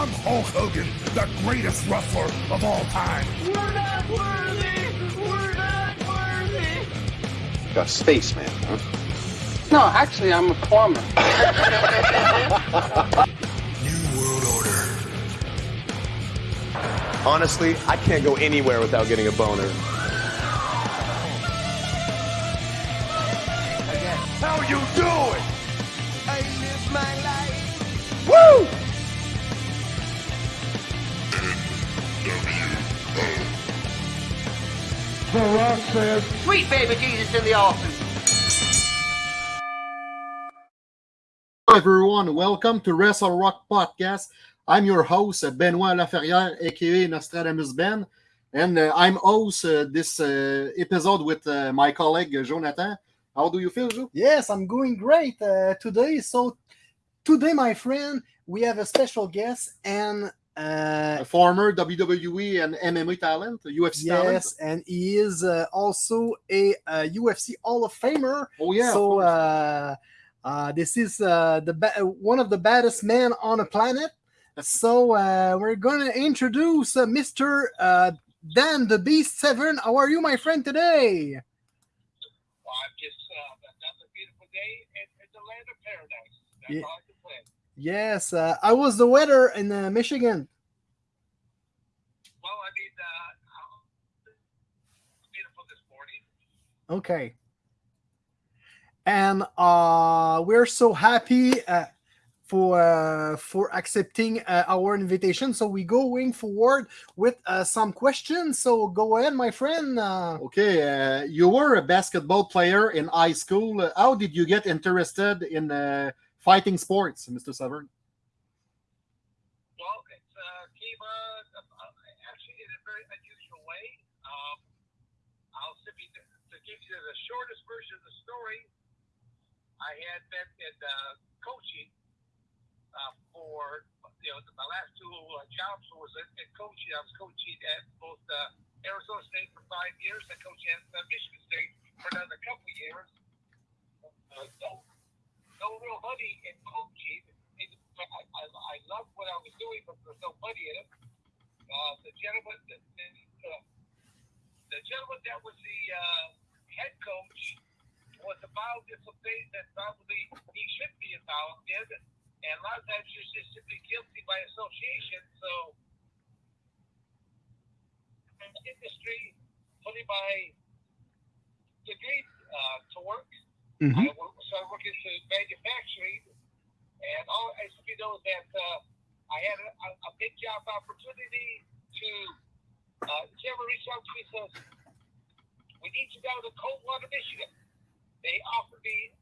I'm Hulk Hogan, the greatest wrestler of all time. We're not worthy! We're not worthy! A spaceman, huh? No, actually, I'm a plumber. New World Order. Honestly, I can't go anywhere without getting a boner. How you doing? Sweet baby Jesus in the offing. Hello everyone, welcome to Wrestle Rock Podcast. I'm your host, Benoit Laferrière, aka Nostradamus Ben, and uh, I'm host uh, this uh, episode with uh, my colleague uh, Jonathan. How do you feel, Jo? Yes, I'm going great uh, today. So today, my friend, we have a special guest and uh, A former WWE and MMA talent, UFC talent. yes, and he is uh, also a, uh UFC Hall of Famer. Oh yeah. so uh, uh, this is uh, the ba- one of the baddest men on the planet. So uh, we're gonna introduce uh, Mr. Uh, Dan the Beast Severn. How are you, my friend, today? Well, I'm just uh, another beautiful day, and it's a land of paradise. That's Yeah. all I can say. Yes. Uh, how was the weather in uh, Michigan? Well, I mean, uh, beautiful this morning. Okay. And uh, we're so happy uh, for uh, for accepting uh, our invitation. So we going forward with uh, some questions. So go ahead, my friend. Uh, Okay, uh, you were a basketball player in high school. Uh, How did you get interested in uh, fighting sports, Mr. Severn? Well, it uh, came uh, actually in a very unusual way. Um, I'll simply to, to give you the shortest version of the story. I had been in uh, coaching uh, for you know my last two uh, jobs was in, in coaching. I was coaching at both uh, Arizona State for five years and coaching at uh, Michigan State for another couple of years. Uh, so no real money in coaching. It, I, I, I loved what I was doing, but there was no money in it. Uh, the gentleman, the, the, uh, the gentleman that was the uh, head coach was in some things that probably he should be involved in, and a lot of times you're just simply guilty by association. So, in industry, putting my degree uh, to work. I wo- started working in manufacturing, and all I simply know that uh, I had a, a, a big job opportunity to. Uh, Jeremy reached out to me says, "We need you down in Coldwater, Michigan." They offered me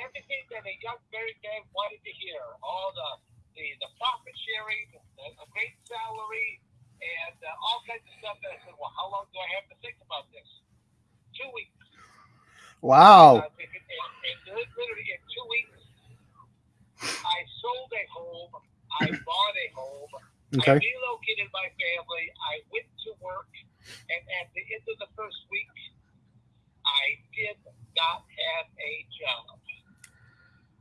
everything that a young married man wanted to hear: all the the, the profit sharing, a, a great salary, and uh, all kinds of stuff. And I said, "Well, how long do I have to think about this?" Two weeks. wow. Uh, and, and literally in two weeks, I sold a home. I bought a home. I relocated my family. I went to work, and at the end of the first week, I did not have a job.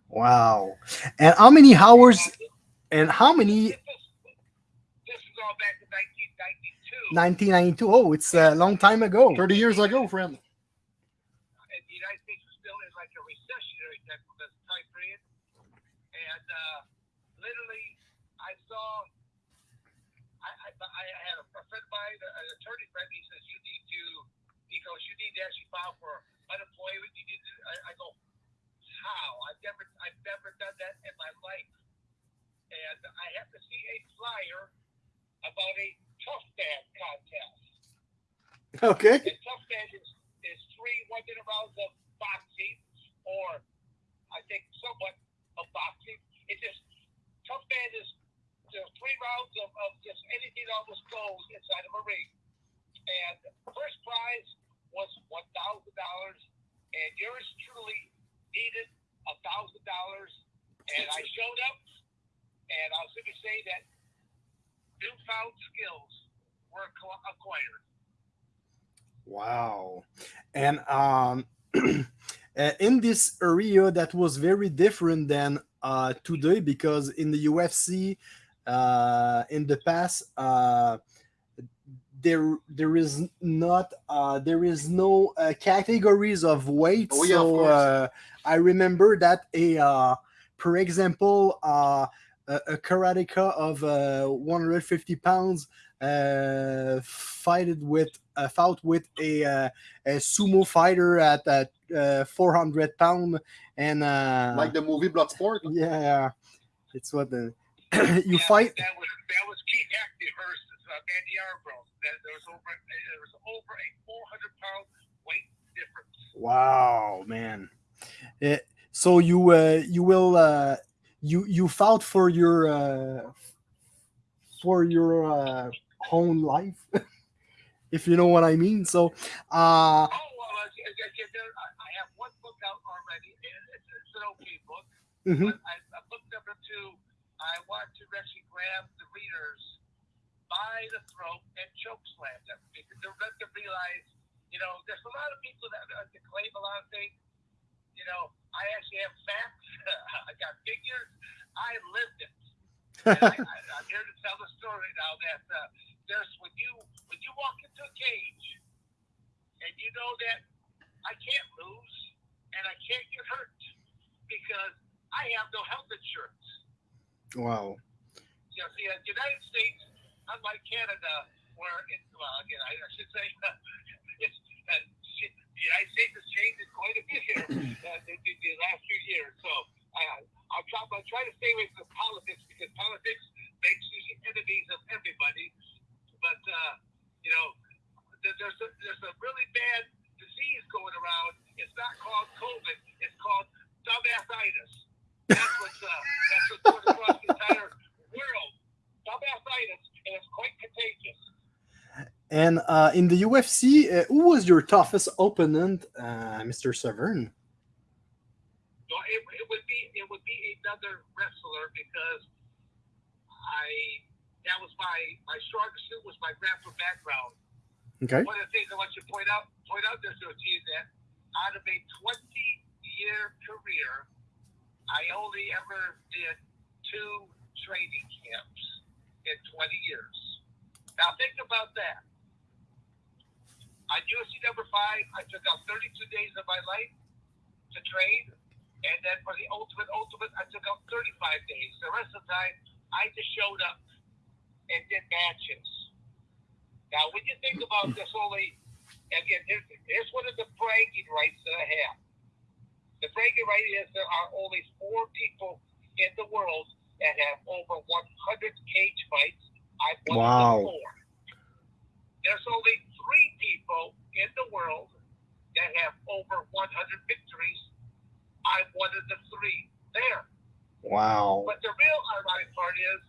Wow. And how many hours? And And how many? This is, this is all back to 1992. 1992. Oh, it's a long time ago. 30 years ago, friend. and the United States was still in like a recessionary type of this time period. And uh, literally, I saw, I, I, I had a, a friend of mine, an attorney friend, he says, you need to, he goes, you need to actually file for unemployment. You need to, I, I go, how? I've never, I've never done that in my life. And I have to see a flyer about a tough man contest. Okay. And tough man is, is three one minute rounds of boxing, or I think somewhat of boxing. It's just tough man is know, three rounds of, of just anything almost goes inside of a ring. And first prize was one thousand dollars, and yours truly needed a thousand dollars. And I showed up, and I'll simply say that newfound skills were acquired. Wow. And um, uh, in this area, that was very different than uh, today because in the UFC, uh, in the past. Uh, there, there is not, uh, there is no uh, categories of weight. Oh, yeah, so course. uh, I remember that a, uh, for example, uh, a, a karateka of uh, 150 pounds uh, fighted with, uh, fought with a, uh, a sumo fighter at uh, uh, 400 pound, and uh, Like the movie Bloodsport. yeah, it's what the you Yeah, fight. That was that was Keith Hackney versus uh, Manny Yarbrough. That there was over there was over a 400 pound weight difference. Wow, man. Eh, so you uh, you will uh, you you fought for your uh, for your uh, own life, if you know what I mean. So, uh, Oh well, I, I, I, there, I I have one book out already. It's, it's an okay book. mhm. But I, I book number two, I want to actually grab the readers by the throat and choke slam them because they're meant to realize, you know, there's a lot of people that, that claim a lot of things. You know, I actually have facts. I got figures. I lived it. I, I, I'm here to tell the story now that uh, there's when you when you walk into a cage and you know that I can't lose and I can't get hurt because I have no health insurance. Wow. You know, see, uh, the United States, unlike Canada, where it, well, again, I, I should say, it's, uh, the United States has changed quite a bit here uh, the, the, the last few years. So I, I'm trying, I'm trying to stay away from politics because politics makes you enemies of everybody. But uh, you know, there's a, there's a really bad disease going around. It's not called COVID. It's called dumbassitis. That's what's uh, that's what's going across the entire world. Dumbassitis, and it's quite contagious. And uh, in the UFC, uh, who was your toughest opponent, uh, Mr. Severn? So it, it would be it would be another wrestler because I that was my my strongest suit was my grappling background. Okay. One of the things I want you to point out point out there, so is that out of a 20 year career, I only ever did two training camps in 20 years. Now think about that. On UFC number five, I took out 32 days of my life to train, and then for the ultimate ultimate, I took out 35 days. The rest of the time, I just showed up and did matches. Now, when you think about this, only again, here's, here's one of the bragging rights that I have. The bragging right is there are only four people in the world that have over 100 cage fights. I've won Wow. four. There's only three people in the world that have over 100 victories. I'm one of the three there. Wow. But the real ironic part is,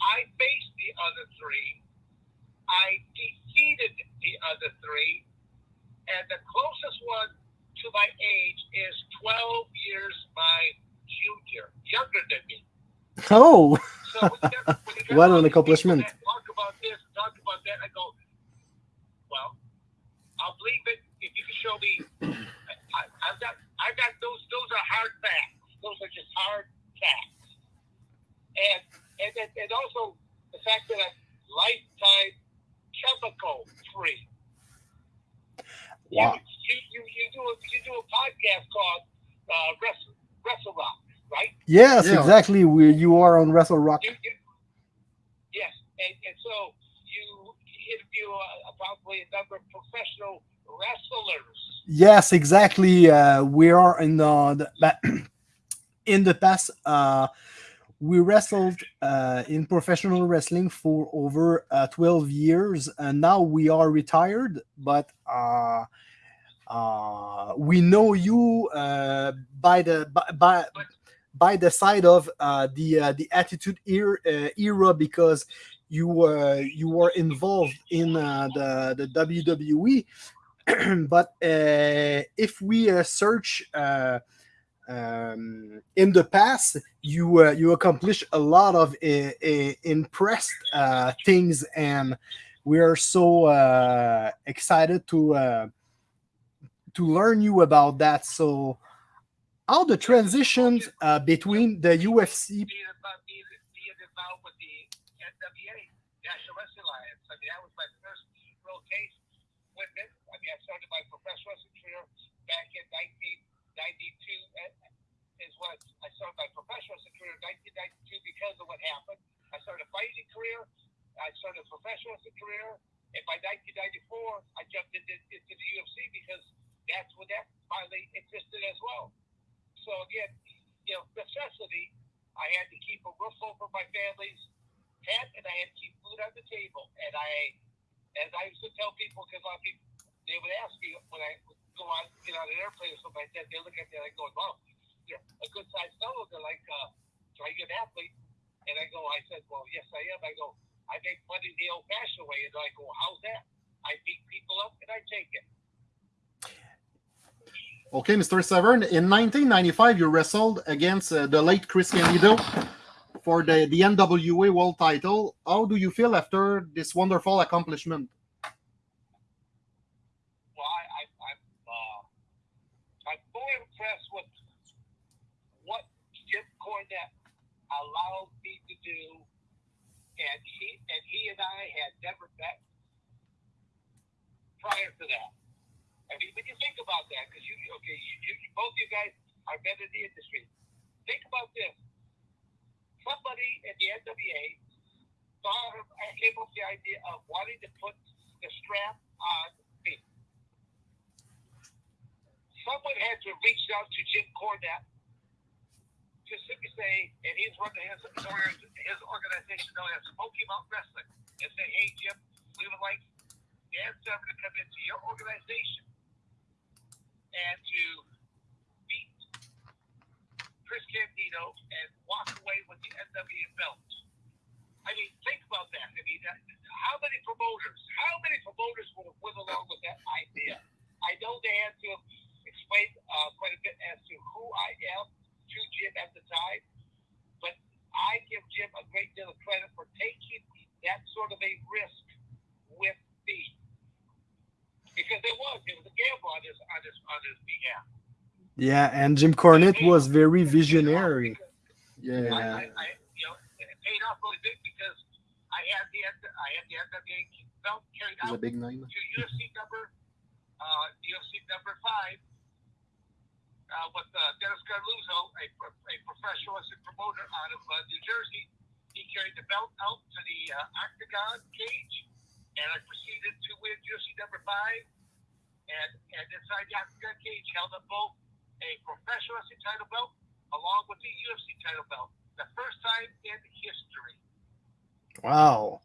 I faced the other three. I defeated the other three, and the closest one to my age is 12 years my junior, younger than me. Oh, So when you when What an accomplishment. Talk about this, talk about that. I go, well, I'll believe it if you can show me. I, I've got, I've got those. Those are hard facts. Those are just hard facts. And and and, and also the fact that I'm lifetime chemical free. Wow. Do a you do a podcast called uh, Wrestle Wrestle Rock, right? yes, Yeah. exactly. Where you are on Wrestle Rock. You, you, yes, and, and so you interview uh, probably a number of professional wrestlers. Yes, exactly. Uh, we are in the, the ba- in the past. Uh, we wrestled uh, in professional wrestling for over uh, 12 years, and now we are retired. But uh, uh, we know you uh, by the by, by by the side of uh, the uh, the Attitude era, uh, era because you uh, you were involved in uh, the the WWE. but uh, if we search um, in the past, you you accomplished a lot of impressed things, and we are so excited to to learn you about that. So, how the transitions uh, between the UFC Being about being, being involved with the NWA, National Wrestling Alliance. I mean, that was my first real taste with it. I started my professional wrestling career back in 1992. Is when I started my professional wrestling career in 1992 because of what happened. I started a fighting career. I started a professional wrestling career. And by 1994, I jumped into, into the UFC because that's when that finally existed as well. So again, you know, necessity. I had to keep a roof over my family's head, and I had to keep food on the table. And I, as I used to tell people, because a lot of people they would ask me when I would go on get on an airplane or something like that. They look at me like going, "Wow, you're a good sized fellow." They're like, uh, "Are you an athlete?" And I go, "I said, well, yes, I am." I go, "I make money the old-fashioned way," and I go, "How's that?" I beat people up and I take it. Okay, Mr. Severn, in 1995, you wrestled against uh, the late Chris Candido for the, the NWA World title. How do you feel after this wonderful accomplishment? Well, I, I, I'm, uh, impressed with what Jim Cornette allowed me to do, and he and he and I had never met prior to that. I mean, when you think about that, because you okay, you, you both you guys are men in the industry. Think about this: somebody at the NWA thought of, uh, came up with the idea of wanting to put the strap on me. Someone had to reach out to Jim Cornette to simply say, and he's running his, his organization known as Smoky Mountain Wrestling, and say, hey, Jim, we would like Dan Severn to come into your organization and to beat Chris Candido and walk away with the NWA belt. I mean, think about that. I mean, how many promoters, how many promoters would have went along with that idea? I know they had to uh, quite a bit as to who I am to Jim at the time, but I give Jim a great deal of credit for taking that sort of a risk with me because it was it was a gamble on his on his on his behalf. Yeah, and Jim Cornette was very visionary. Yeah. I, I, I, you know, it paid off really big because I had the I had the NWA belt carried It's a big name. to UFC number uh, UFC number five uh, with uh, Dennis Coralluzzo, a, a professional wrestling promoter out of uh, New Jersey. He carried the belt out to the uh, octagon cage, and I proceeded to win UFC number five. And and inside the octagon cage, held up both a professional wrestling title belt along with the UFC title belt. The first time in history. Wow.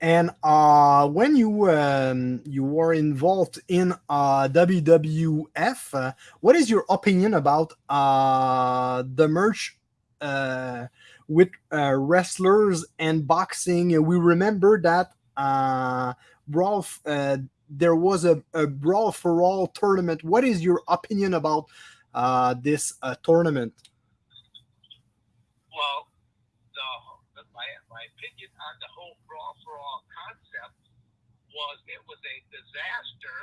And uh, when you um, you were involved in uh, WWF, uh, what is your opinion about uh, the merch uh, with uh, wrestlers and boxing? We remember that uh. Uh, there was a, a brawl for all tournament. What is your opinion about uh, this uh, tournament? Well, the, the my my opinion on the whole brawl for all concept was it was a disaster.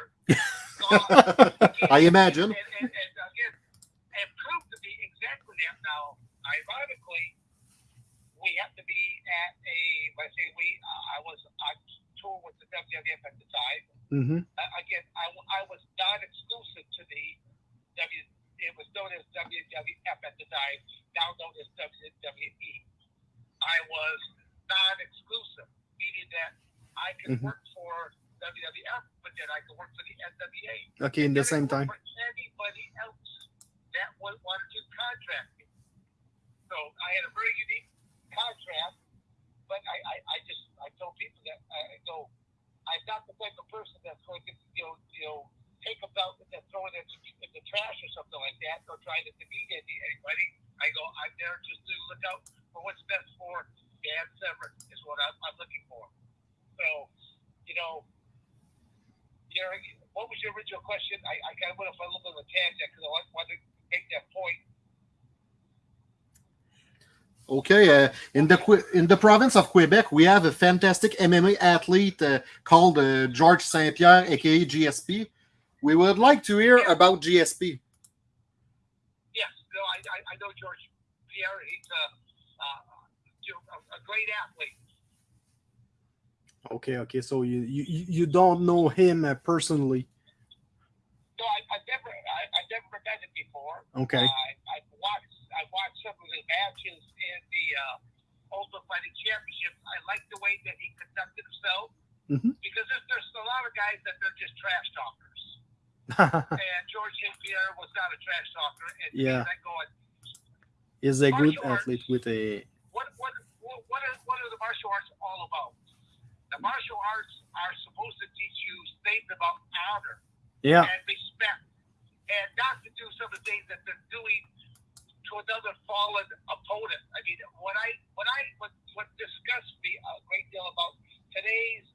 I imagine. And, and, and again, it proved to be exactly that. Now, ironically, we have to be at a. I say we, uh, I was on tour with the WWF at the time. hmm Uh, again, I, I was not exclusive to the W. It was known as WWF at the time, now known as WWE. I was non-exclusive, meaning that I could Mhm. work for WWF, but then I could work for the NWA. Okay, in the same time. For anybody else that would wanted to contract me. So I had a very unique contract, but I, I, I just I told people that I go, I'm not the type of person that's going to you know you know take a belt and throw it in, in the trash or something like that, or try to demean anybody. I go, I'm there just to look out for what's best for Dan Severn is what I'm, I'm looking for. So, you know, know, what was your original question? I, I kind of went off a little bit of a tangent because I want- wanted to make that point. Okay, uh, in the in the province of Quebec, we have a fantastic MMA athlete uh, called uh, George Saint Pierre, aka GSP. We would like to hear about GSP. Yes, no, I, I, I know George Pierre. He's a, uh, a, a a great athlete. Okay, okay. So you you, you- you don't know him uh, personally. No, I, I've never, I, I've never met him before. Okay. I, I've watched, I watched some of his matches in the uh, Ultimate Fighting Championship. I like the way that he conducted himself Mhm. because there's, there's a lot of guys that they're just trash talkers, and George St. Pierre was not a trash talker. And Yeah. going, Is a good arts. athlete with a what what what what are, what are the martial arts all about? The martial arts are supposed to teach you things about honor yeah and respect, and not to do some of the things that they're doing to another fallen opponent. I mean, what I what I what what disgusts me a great deal about today's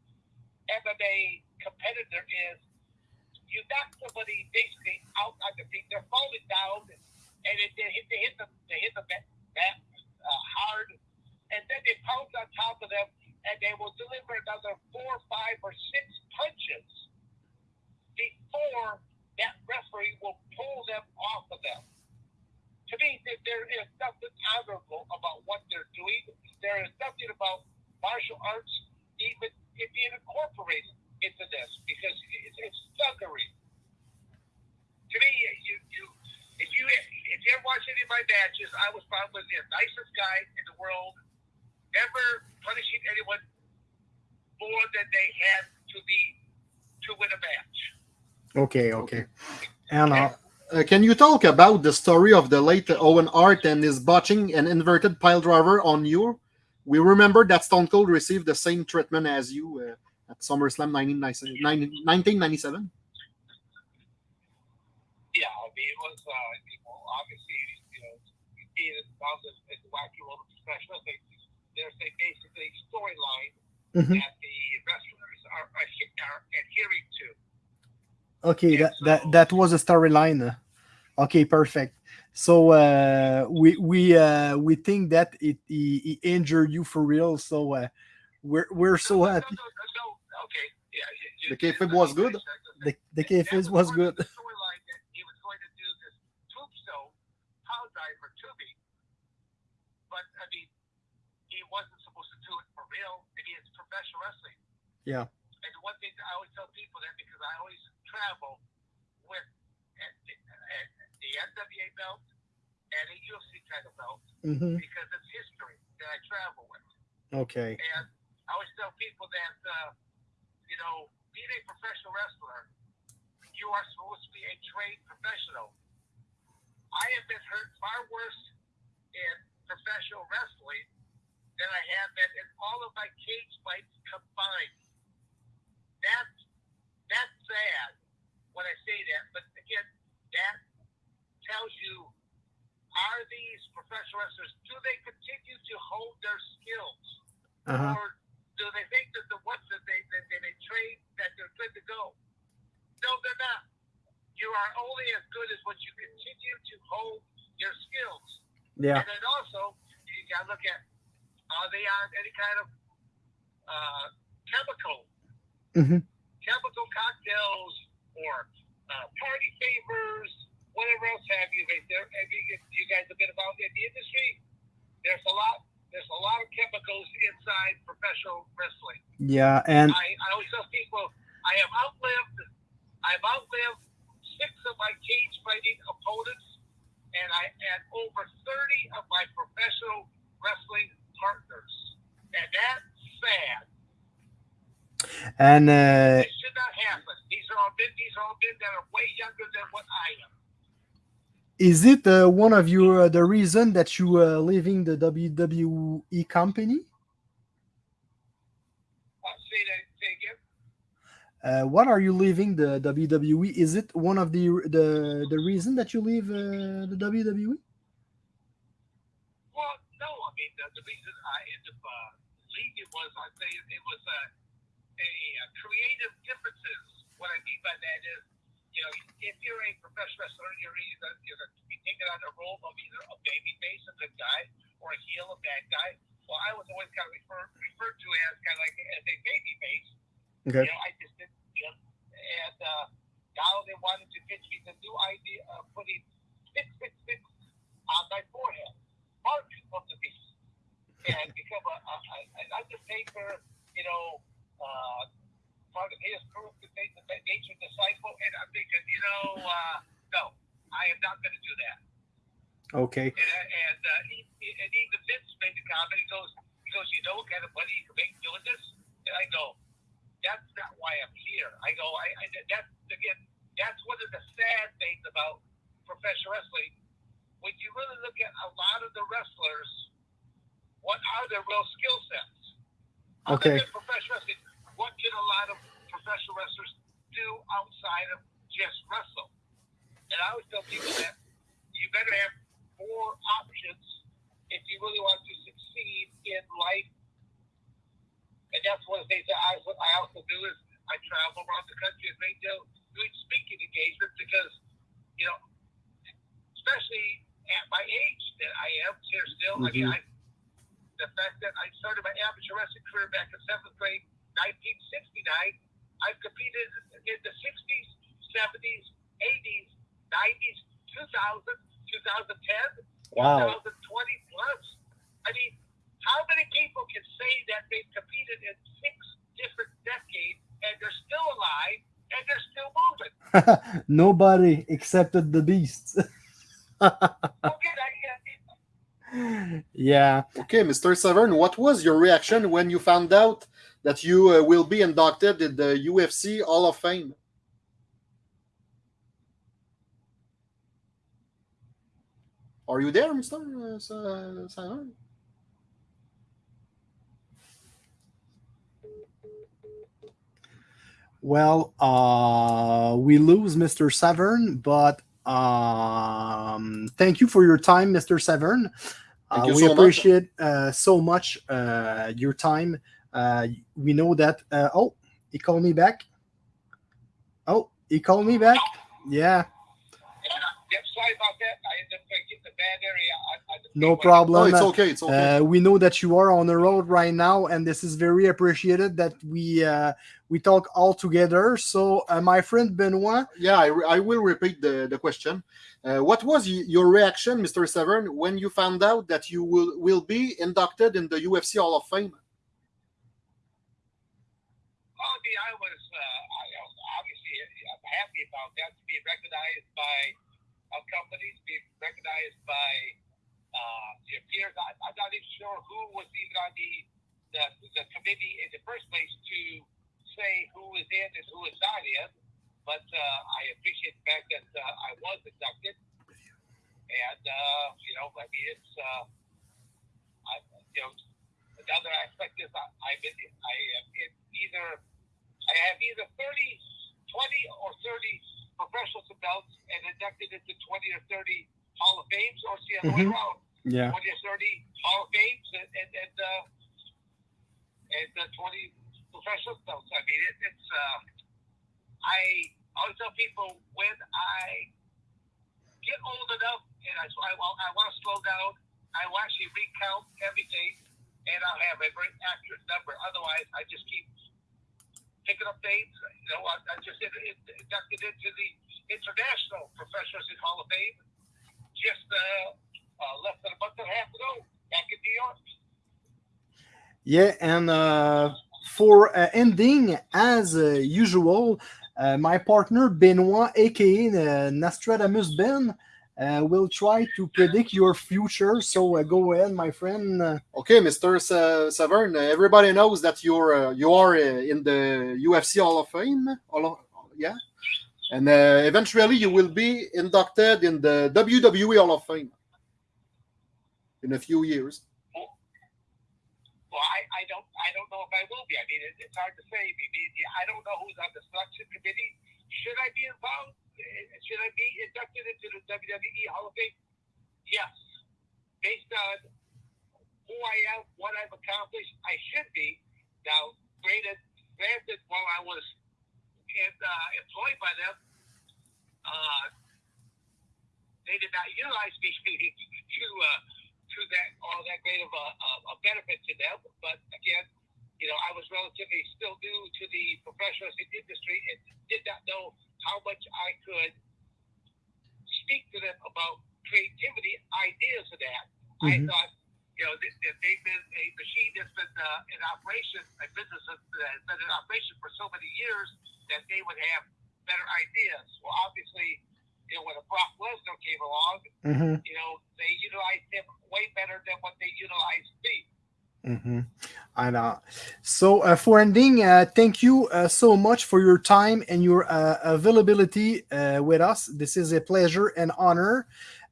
MMA competitor is you knock somebody basically out on the feet, they're falling down, and it, they hit hit them they hit them back, back uh, hard, and then they pounce on top of them, and they will deliver another four, five, or six punches before that referee will pull them off of them. To me, there, there is nothing honorable about what they're doing. There is nothing about martial arts even being incorporated into this because it's, it's thuggery. To me, you, you, if you if you ever watch any of my matches, I was probably the nicest guy in the world, never punishing anyone more than they had to be to win a match. okay okay. And uh, Uh, can you talk about the story of the late Owen Hart and his botching an inverted pile driver on you? We remember that Stone Cold received the same treatment as you uh, at SummerSlam 1997. 1997. Yeah, I mean, it was, uh, you know, obviously, you know, being involved in, in the wacky world of professional wrestling, there's a basically storyline Mhm. that the wrestlers are, are, are adhering to. okay, that that that was a storyline. Okay, perfect. So uh, we we uh, we think that it he, he injured you for real. So uh, we're we're so no, happy. No, no, no, no, okay, yeah. You, you, The kayfabe was good? The the That kayfabe was good. of the storyline that he was going to do this tombstone pile driver to me, but I mean, he wasn't supposed to do it for real. I mean, it's professional wrestling. Yeah. And the one thing I always tell people that because I always travel with at the, at the NWA belt and a UFC title belt hmm because it's history that I travel with. Okay. And I always tell people that, uh, you know, being a professional wrestler, you are supposed to be a trained professional. I have been hurt far worse in professional wrestling than I have been in all of my cage fights combined. That's that's sad when I say that, but again, that tells you are these professional wrestlers do they continue to hold their skills? Uh-huh. or do they think that the ones that they that they, they train that they're good to go? No, they're not. You are only as good as what you continue to hold your skills. Yeah. And then also you gotta look at are they on any kind of uh, chemical Mhm. chemical cocktails or uh, party favors, whatever else have you. Right there, have you, you guys have been involved in the industry. There's a lot. There's a lot of chemicals inside professional wrestling. Yeah, and I, I always tell people I have outlived I've outlived six of my cage fighting opponents and I had over thirty of my professional wrestling partners. And that's sad. and uh, It should not happen. These are all men these are all men that are way younger than what I am. Is it uh, one of your uh, the reason that you uh, leaving the WWE company? Uh, say that say again. What are you leaving the WWE? Is it one of the the the reason that you leave uh, the WWE? Well, no, I mean the, the reason I ended up uh, leaving was I say it was a, a, creative differences. What I mean by that is, you know, if you're a professional wrestler, you're either you're going to be taking on the role of either a baby face, a good guy, or a heel, a bad guy. Well, I was always kind of referred referred to as kind of like as a baby face. Okay. You know, I just didn't, you know, and uh, now they wanted to pitch me the new idea of putting six six six on my forehead, mark of the beast, and become a, a, a an undertaker, you know, uh, part of his group to make the nature disciple. And I'm thinking, you know, uh, no, I am not going to do that. Okay. And, and, uh, he, and even Vince made the comment. He goes, he goes, you know what kind of money you can make doing this? And I go, that's not why I'm here. I go, I, I that's again, that's one of the sad things about professional wrestling. When you really look at a lot of the wrestlers, what are their real skill sets? Okay. Professional wrestling, what can a lot of professional wrestlers do outside of just wrestle? And I always tell people that you better have four options if you really want to succeed in life. And that's one of the things that I, I also do is I travel around the country and make do, doing speaking engagements because, you know, especially at my age that I am here still. I mean, mm-hmm. I, the fact that I started my amateur wrestling career back in seventh grade, 1969. I've competed in the 60s, 70s, 80s, 90s, 2000, 2010, Wow. 2020 plus. I mean, how many people can say that they've competed in six different decades and they're still alive and they're still moving? Nobody excepted the beasts. Okay, I get yeah. Okay, Mr. Severn, what was your reaction when you found out that you uh, will be inducted in the UFC Hall of Fame? Are you there, Mr. uh, Severn? Well, uh, we lose Mr. Severn, but um, thank you for your time, Mr. Severn. Uh, we so much. appreciate uh, so much uh, your time. Uh, we know that. Uh, oh, he called me back. Oh, he called me back. Yeah, Yep, sorry about that. I ended up getting the bad area. I, I no Oh, problem. it's okay. It's okay. Uh, we know that you are on the road right now, and this is very appreciated that we uh, we talk all together. So, uh, my friend Benoit, yeah, I, re- I will repeat the, the question. Uh, what was your reaction, Mr. Severn, when you found out that you will, will be inducted in the UFC Hall of Fame? I was uh, I, obviously I'm happy about that to be recognized by uh, companies, be recognized by uh, your peers. I, I'm not even sure who was even on the, the the committee in the first place to say who is in and who is not in. But uh, I appreciate the fact that uh, I was inducted, and uh, you know, I mean, it's I, you know, another aspect is I, I'm I am in either I have either 30, 20 or 30 professional belts and inducted into 20 or 30 Hall of Fames, or it's the other way Mhm. around. yeah, 20 or 30 Hall of Fames and, and, and, uh, and uh, 20 professional belts. I mean, it, it's, uh, I always tell people when I get old enough and I, I, want- I want to slow down, I will actually recount everything and I'll have a very accurate number. Otherwise, I just keep picking up dates. You know, I, I just in- in- inducted into the International Professional Wrestling Hall of Fame just uh, uh, less than a month and a half ago back in New York. yeah. And uh, for uh, ending, as uh, usual, uh, my partner Benoit, aka uh, Nostradamus Ben, uh, will try to predict your future. So uh, go ahead, my friend. Uh, Okay, Mr. Sa- Severn, uh, everybody knows that you're uh, you are uh, in the UFC Hall of Fame. Hall of- yeah, and uh, eventually you will be inducted in the WWE Hall of Fame in a few years. Well, I, I don't I don't know if I will be. I mean, it, it's hard to say. I, mean, I don't know who's on the selection committee. Should I be involved? Uh, Should I be inducted into the WWE Hall of Fame? Yes. Based on who I am, what I've accomplished, I should be. Now, granted, granted while I was uh, employed by them, uh, they did not utilize me to uh, to that all that great of a, a benefit to them. But again, you know, I was relatively still new to the professional industry and did not know how much I could speak to them about creativity, ideas of that. I Mhm. thought, you know, that they've been a machine that's been uh, in operation, a business that has been in operation for so many years that they would have better ideas. Well, obviously, you know, when a Brock Lesnar came along, mhm. you know, they utilized him way better than what they utilized me. Mm-hmm. I know. So uh, for ending, uh, thank you uh, so much for your time and your uh, availability uh, with us. This is a pleasure and honor.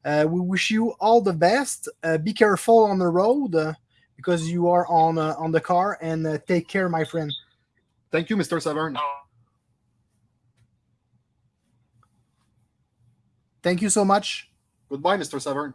Uh, we wish you all the best. Uh, be careful on the road uh, because you are on uh, on the car, and uh, take care, my friend. Thank you, Mr. Severn. Thank you so much. Goodbye, Mr. Severn.